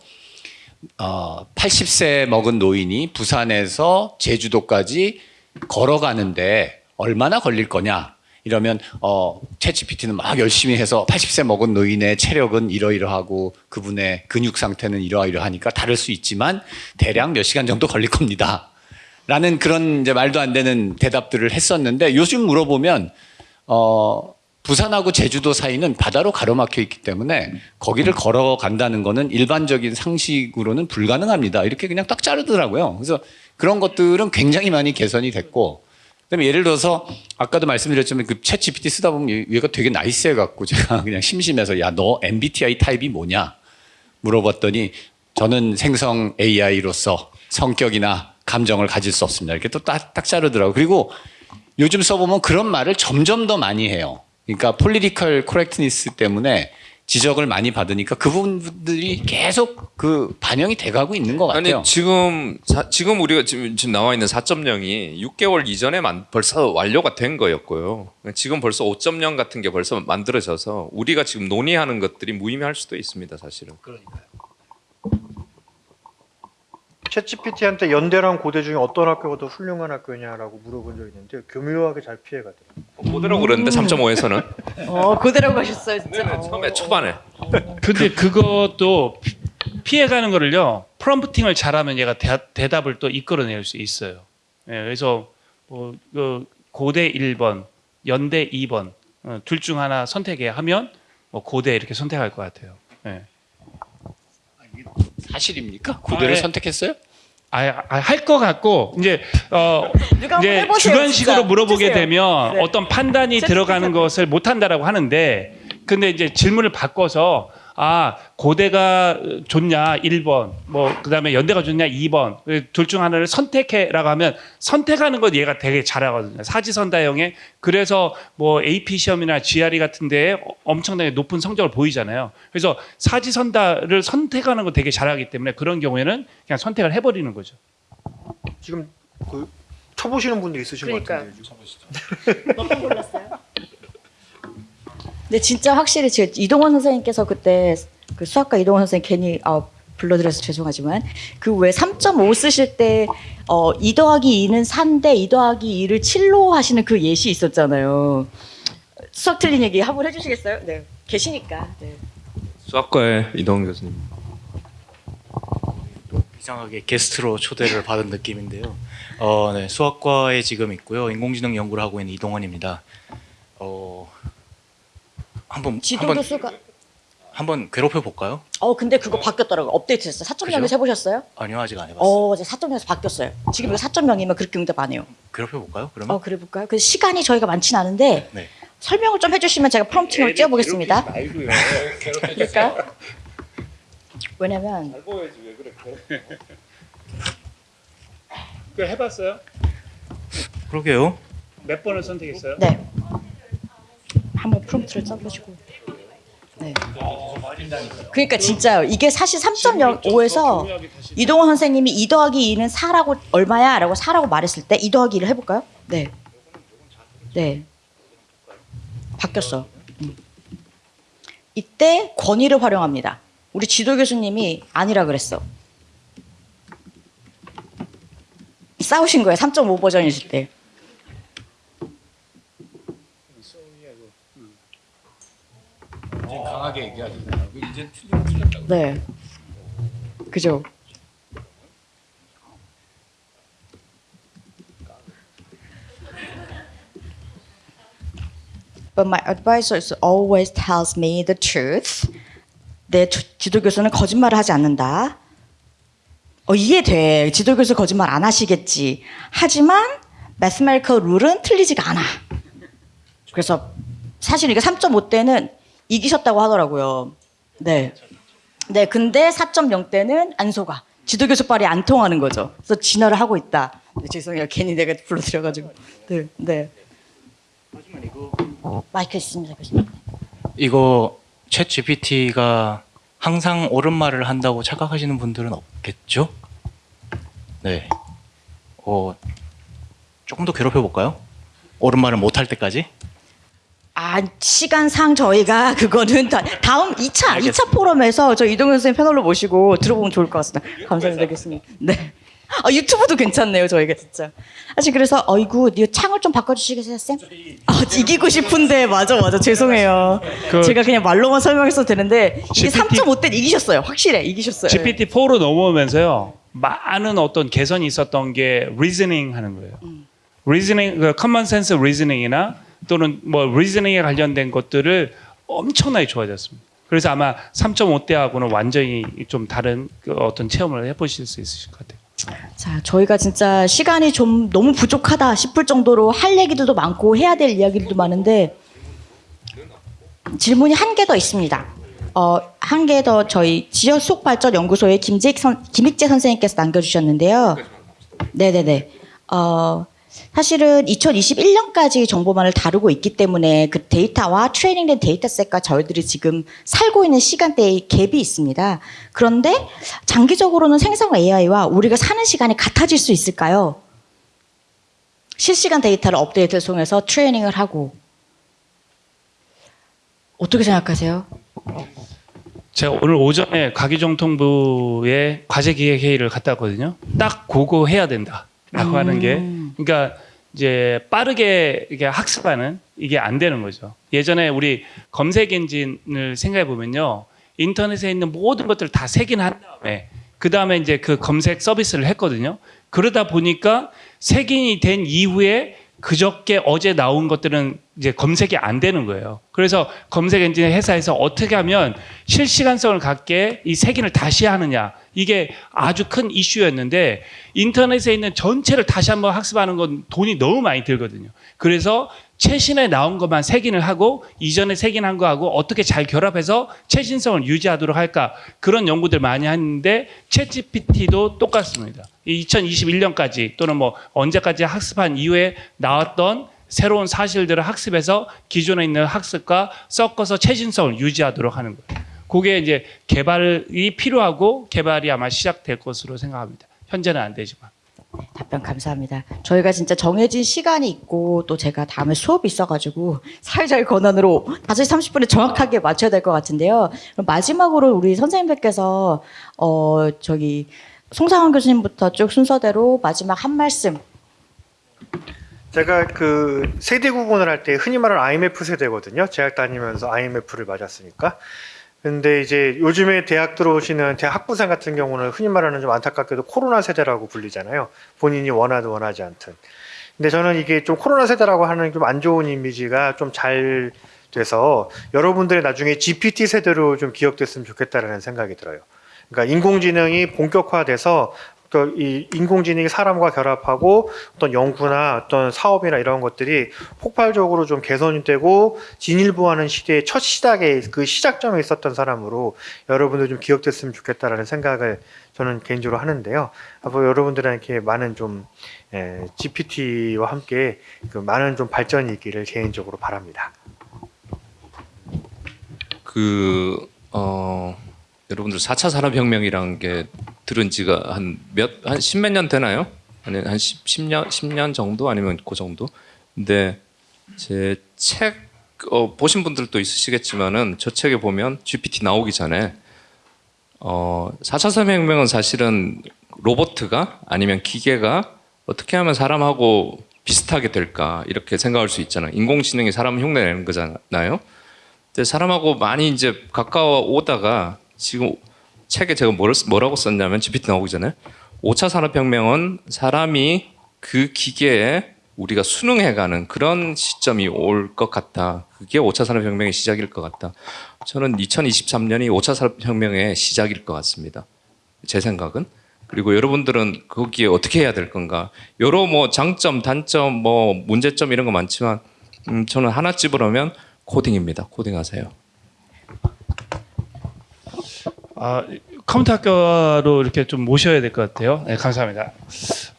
어, 80세 먹은 노인이 부산에서 제주도까지 걸어가는데 얼마나 걸릴 거냐? 이러면 어, 챗GPT는 막 열심히 해서 80세 먹은 노인의 체력은 이러이러하고 그분의 근육 상태는 이러이러하니까 다를 수 있지만 대략 몇 시간 정도 걸릴 겁니다. 라는 그런 이제 말도 안 되는 대답들을 했었는데 요즘 물어보면 어, 부산하고 제주도 사이는 바다로 가로막혀 있기 때문에 거기를 걸어간다는 거는 일반적인 상식으로는 불가능합니다. 이렇게 그냥 딱 자르더라고요. 그래서 그런 것들은 굉장히 많이 개선이 됐고 그다음에 예를 들어서 아까도 말씀드렸지만 그 ChatGPT 쓰다 보면 얘- 얘가 되게 nice해 갖고 제가 <laughs> 그냥 심심해서 야 너 MBTI 타입이 뭐냐? 물어봤더니 저는 생성 AI로서 성격이나 감정을 가질 수 없습니다. 이렇게 또 딱 딱 자르더라고요. 그리고 요즘 써보면 그런 말을 점점 더 많이 해요. 그러니까 political correctness 때문에 지적을 많이 받으니까 그 부분들이 계속 그 반영이 돼가고 있는 것 같아요. 아니 지금 사- 지금 우리가 지금, 지금 나와 있는 4.0이 6개월 이전에 만, 벌써 완료가 된 거였고요. 지금 벌써 5.0 같은 게 벌써 만들어져서 우리가 지금 논의하는 것들이 무의미할 수도 있습니다, 사실은. 챗GPT한테 연대랑 고대 중에 어떤 학교가 더 훌륭한 학교냐라고 물어본 적이 있는데 교묘하게 잘 피해가더라고요. 그대로 그러는데 3.5에서는 어, 그대로 가셨어요, 진짜. 어. 처음에 초반에 근데 그것도 피- 피해가는 거를요 프롬프팅을 잘하면 얘가 대, 답을또 이끌어낼 수 있어요. 예, 그래서 뭐, 그 고대 1번, 연대 2번 어, 둘중 하나 선택해 하면 뭐 고대 이렇게 선택할 것 같아요. 예. 사실입니까? 구대를 아, 예. 선택했어요? 할것 같고 이제 어 이제 해보세요, 주관식으로 진짜. 물어보게 해주세요. 되면 네. 어떤 판단이 제 들어가는. 것을 못 한다라고 하는데 근데 이제 질문을 바꿔서 아 고대가 좋냐 1번 뭐 그다음에 연대가 좋냐 2번 둘 중 하나를 선택해라고 하면 선택하는 것 얘가 되게 잘하거든요 사지선다형에 그래서 뭐 AP 시험이나 GRE 같은 데에 엄청나게 높은 성적을 보이잖아요 그래서 사지선다를 선택하는 거 되게 잘하기 때문에 그런 경우에는 그냥 선택을 해버리는 거죠. 지금 그 쳐보시는 분들이 있으신 그러니까요. 것 같은데 지금. 몇번 골랐어요? 근데 진짜 확실히 제 이동원 선생님께서 그때 그 수학과 이동원 선생님 괜히 아, 불러드려서 죄송하지만 그 왜 3.5 쓰실 때 어, 2 더하기 2는 4인데 2 더하기 2를 7로 하시는 그 예시 있었잖아요. 수학 틀린 얘기 한번 해주시겠어요? 네. 계시니까. 네. 수학과의 이동 교수님. 이상하게 게스트로 초대를 받은 느낌인데요. 어, 네, 수학과에 지금 있고요. 인공지능 연구를 하고 있는 이동원입니다. 어, 한번 지도 한번 교수가 한번 괴롭혀 볼까요? 어 근데 그거 바뀌었더라고요. 업데이트됐어요. 4.0에서 그죠? 해보셨어요? 아니요, 아직 안 해봤어요. 어, 이제 4.0에서 바뀌었어요. 지금 이거 4.0이면 그렇게 응답 안 해요. 괴롭혀 볼까요? 그러면 어, 그래 볼까요? 그 시간이 저희가 많진 않은데 네. 설명을 좀 해주시면 제가 프롬프팅을 띄워보겠습니다. 그럴까요? 왜냐면 그 해봤어요? 그러게요. 몇 번을 선택했어요? 네 한번 프롬프트를 써보시고 네. 그러니까 진짜요. 이게 사실 3.05에서 이동원 선생님이 2 더하기 2는 4라고 얼마야? 라고 4라고 말했을 때 2 더하기 2를 해볼까요? 네. 네. 바뀌었어. 음. 이때 권위를 활용합니다. 우리 지도 교수님이 아니라 그랬어. 싸우신 거예요. 3.5 버전이실 때. 강하게 얘기하시잖아요. 이제 틀리면 틀렸다고. 네. 그죠? But my advisor always tells me the truth. 내 주- 지도 교수는 거짓말을 하지 않는다. 어, 이해돼. 지도 교수 거짓말 안 하시겠지. 하지만 mathematical 룰은 틀리지가 않아. 그래서 사실 이게 3.5 때는 이기셨다고 하더라고요. 네. 네, 근데 4.0 때는 안 속아. 지도 교수 말이 안 통하는 거죠. 그래서 진화를 하고 있다. 네, 죄송해요. 괜히 내가 불러드려가지고. 네, 네. 하지만 이거 마이크 있습니다. 이거 챗 GPT가 항상 옳은 말을 한다고 착각하시는 분들은 없겠죠? 네. 어, 조금 더 괴롭혀 볼까요? 옳은 말을 못할 때까지? 아, 시간상 저희가 <laughs> 그거는 다, 다음 2차, 2차 포럼에서 저 이동현 선생님 패널로 모시고 들어보면 좋을 것 같습니다. 감사합니다, 교수님. 네. 아, 유튜브도 괜찮네요, 저희가 진짜. 사실 그래서, 어이구, 니 창을 좀 바꿔주시겠어요, 쌤? 아, 이기고 싶은데, 맞아, 맞아, 죄송해요. 그- 제가 그냥 말로만 설명했어도 되는데, 이게 GPT 3.5때 이기셨어요. 확실해, 이기셨어요. GPT-4로 넘어오면서요 많은 어떤 개선이 있었던 게 reasoning 하는 거예요. reasoning, 그 common sense reasoning이나 또는 뭐 reasoning에 관련된 것들을 엄청나게 좋아졌습니다. 그래서 아마 3.5 때하고는 완전히 좀 다른 그 어떤 체험을 해보실 수 있으실 것 같아요. 자, 저희가 진짜 시간이 좀 너무 부족하다 싶을 정도로 할 얘기들도 많고 해야 될 이야기들도 많은데 질문이 한 개 더 있습니다. 어, 한 개 더 저희 지역 수ốc 발전 연구소의 김직 선, 김익재 선생님께서 남겨주셨는데요. 네네네. 어, 사실은 2021년까지 정보만을 다루고 있기 때문에 그 데이터와 트레이닝된 dataset과 저희들이 지금 살고 있는 시간대의 갭이 있습니다. 그런데 장기적으로는 생성 AI와 우리가 사는 시간이 같아질 수 있을까요? 실시간 데이터를 업데이트를 통해서 트레이닝을 하고 어떻게 생각하세요? 제가 오늘 오전에 과기정통부의 과제기획회의를 갔다 왔거든요. 딱 그거 해야 된다 라고 하는 게 그러니까 이제 빠르게 이게 학습하는 이게 안 되는 거죠. 예전에 우리 검색 엔진을 생각해 보면요. 인터넷에 있는 모든 것들을 다 색인한 다음에 그 다음에 이제 그 검색 서비스를 했거든요. 그러다 보니까 색인이 된 이후에 그저께 어제 나온 것들은 이제 검색이 안 되는 거예요. 그래서 검색 엔진 회사에서 어떻게 하면 실시간성을 갖게 이 색인을 다시 하느냐 이게 아주 큰 이슈였는데 인터넷에 있는 전체를 다시 한번 학습하는 건 돈이 너무 많이 들거든요. 그래서 최신에 나온 것만 색인을 하고 이전에 색인한 거하고 어떻게 잘 결합해서 최신성을 유지하도록 할까 그런 연구들 많이 하는데 챗GPT도 똑같습니다. 2021년까지 또는 뭐 언제까지 학습한 이후에 나왔던 새로운 사실들을 학습해서 기존에 있는 학습과 섞어서 최신성을 유지하도록 하는 거예요. 그게 이제 개발이 필요하고 개발이 아마 시작될 것으로 생각합니다. 현재는 안 되지만. 답변 감사합니다. 저희가 진짜 정해진 시간이 있고 또 제가 다음에 수업이 있어가지고 사회자의 권한으로 5시 30분에 정확하게 맞춰야 될 것 같은데요. 그럼 마지막으로 우리 선생님들께서 어 저기 송상원 교수님부터 쭉 순서대로 마지막 한 말씀. 제가 그 세대 구분을 할 때 흔히 말하는 IMF 세대거든요. 대학 다니면서 IMF를 맞았으니까. 근데 이제 요즘에 대학 들어오시는 대학 학부생 같은 경우는 흔히 말하는 좀 안타깝게도 코로나 세대라고 불리잖아요. 본인이 원하든 원하지 않든. 근데 저는 이게 좀 코로나 세대라고 하는 좀 안 좋은 이미지가 좀 잘 돼서 여러분들이 나중에 GPT 세대로 좀 기억됐으면 좋겠다라는 생각이 들어요. 그러니까 인공지능이 본격화돼서 그이 인공지능이 사람과 결합하고 어떤 연구나 어떤 사업이나 이런 것들이 폭발적으로 좀 개선이 되고 진일보하는 시대의 첫 시작에 그 시작점에 있었던 사람으로 여러분들 좀 기억됐으면 좋겠다라는 생각을 저는 개인적으로 하는데요. 앞으로 여러분들에게 많은 좀 에, GPT와 함께 그 많은 좀 발전이 있기를 개인적으로 바랍니다. 그 어, 여러분들 4차 산업혁명이란 게 들은 지가 한 몇 한 십몇 년 되나요? 아니 한 10, 10년 10년 정도 아니면 그 정도. 근데 제 책 어, 보신 분들도 있으시겠지만은 저 책에 보면 GPT 나오기 전에 어, 4차 산업혁명은 사실은 로보트가 아니면 기계가 어떻게 하면 사람하고 비슷하게 될까 이렇게 생각할 수 있잖아요. 인공지능이 사람 흉내내는 거잖아요. 근데 사람하고 많이 이제 가까워 오다가 지금 책에 제가 뭐라고 썼냐면 GPT 나오기 전에 5차 산업혁명은 사람이 그 기계에 우리가 순응해가는 그런 시점이 올 것 같다. 그게 5차 산업혁명의 시작일 것 같다. 저는 2023년이 5차 산업혁명의 시작일 것 같습니다. 제 생각은. 그리고 여러분들은 거기에 어떻게 해야 될 건가. 여러 뭐 장점, 단점, 뭐 문제점 이런 거 많지만 음, 저는 하나 집으려면 코딩입니다. 코딩하세요. 아, 컴퓨터 학교로 이렇게 좀 모셔야 될 것 같아요. 네, 감사합니다.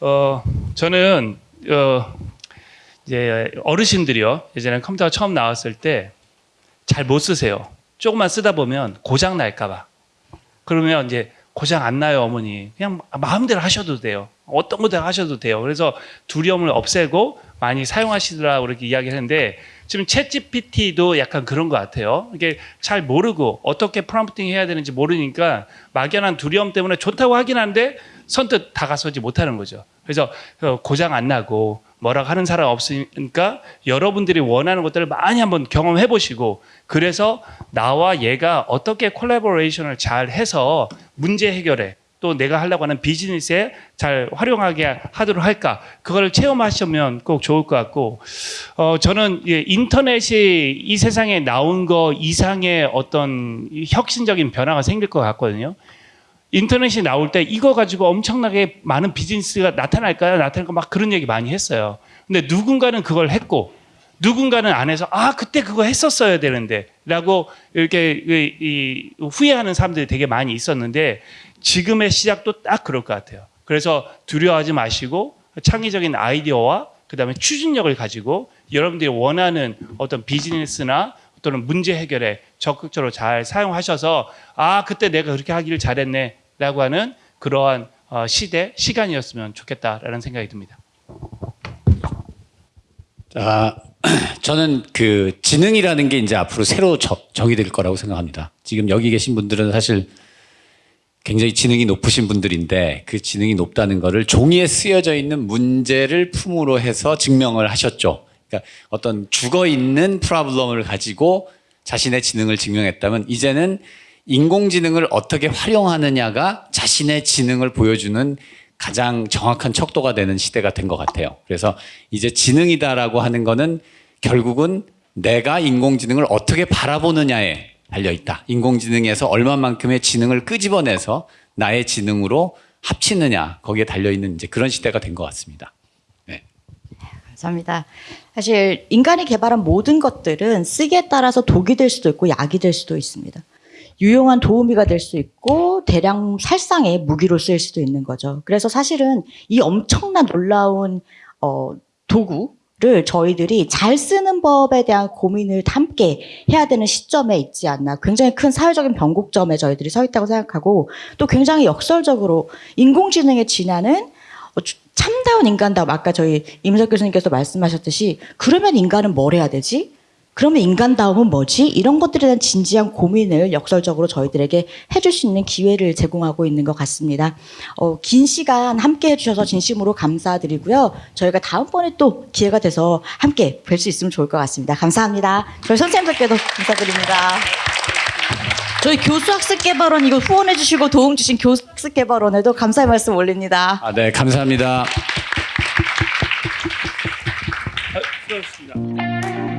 어, 저는 어, 이제 어르신들이요. 예전에 컴퓨터가 처음 나왔을 때 잘 못 쓰세요. 조금만 쓰다 보면 고장 날까 봐. 그러면 이제 고장 안 나요, 어머니. 그냥 마음대로 하셔도 돼요. 어떤 거든 하셔도 돼요. 그래서 두려움을 없애고 많이 사용하시더라고 이렇게 이야기를 했는데 지금 챗 GPT도 약간 그런 것 같아요. 이게 잘 모르고 어떻게 프롬프팅 해야 되는지 모르니까 막연한 두려움 때문에 좋다고 하긴 한데 선뜻 다가서지 못하는 거죠. 그래서 어, 고장 안 나고 뭐라고 하는 사람 없으니까 여러분들이 원하는 것들을 많이 한번 경험해 보시고 그래서 나와 얘가 어떻게 콜라보레이션을 잘 해서 문제 해결에 또 내가 하려고 하는 비즈니스에 잘 활용하게 하도록 할까 그걸 체험하시면 꼭 좋을 것 같고 어 저는 예, 인터넷이 이 세상에 나온 거 이상의 어떤 이 혁신적인 변화가 생길 것 같거든요. 인터넷이 나올 때 이거 가지고 엄청나게 많은 비즈니스가 나타날까요? 나타날까 막 그런 얘기 많이 했어요. 근데 누군가는 그걸 했고 누군가는 안에서 아 그때 그거 했었어야 되는데 라고 이렇게 이- 이 후회하는 사람들이 되게 많이 있었는데 지금의 시작도 딱 그럴 것 같아요. 그래서 두려워하지 마시고 창의적인 아이디어와 그 다음에 추진력을 가지고 여러분들이 원하는 어떤 비즈니스나 또는 문제 해결에 적극적으로 잘 사용하셔서 아 그때 내가 그렇게 하기를 잘했네 라고 하는 그러한 어, 시대 시간이었으면 좋겠다라는 생각이 듭니다. 자, <clears throat> 저는 그 지능이라는 게 이제 앞으로 새로 저- 정의될 거라고 생각합니다. 지금 여기 계신 분들은 사실 굉장히 지능이 높으신 분들인데 그 지능이 높다는 거를 종이에 쓰여져 있는 문제를 품으로 해서 증명을 하셨죠. 그러니까 어떤 죽어 있는 프로블럼을 가지고 자신의 지능을 증명했다면 이제는 인공지능을 어떻게 활용하느냐가 자신의 지능을 보여주는 가장 정확한 척도가 되는 시대가 된 것 같아요. 그래서 이제 지능이다라고 하는 거는 결국은 내가 인공지능을 어떻게 바라보느냐에 달려 있다. 인공지능에서 얼마만큼의 지능을 끄집어내서 나의 지능으로 합치느냐 거기에 달려 있는 이제 그런 시대가 된 것 같습니다. 네. 감사합니다. 사실 인간이 개발한 모든 것들은 쓰기에 따라서 독이 될 수도 있고 약이 될 수도 있습니다. 유용한 도우미가 될 수 있고 대량 살상의 무기로 쓰일 수도 있는 거죠. 그래서 사실은 이 엄청난 놀라운 어, 도구를 저희들이 잘 쓰는 법에 대한 고민을 함께 해야 되는 시점에 있지 않나. 굉장히 큰 사회적인 변곡점에 저희들이 서 있다고 생각하고 또 굉장히 역설적으로 인공지능의 진화는 어, 주- 참다운 인간다움 아까 저희 임석 교수님께서 말씀하셨듯이 그러면 인간은 뭘 해야 되지? 그러면 인간다움은 뭐지? 이런 것들에 대한 진지한 고민을 역설적으로 저희들에게 해줄 수 있는 기회를 제공하고 있는 것 같습니다. 어, 긴 시간 함께 해주셔서 진심으로 감사드리고요. 저희가 다음번에 또 기회가 돼서 함께 뵐 수 있으면 좋을 것 같습니다. 감사합니다. 저희 선생님들께도 감사드립니다. 저희 교수학습개발원 이거 후원해 주시고 도움 주신 교수학습개발원에도 감사의 말씀 올립니다. 아, 네, 감사합니다. 수고하셨습니다.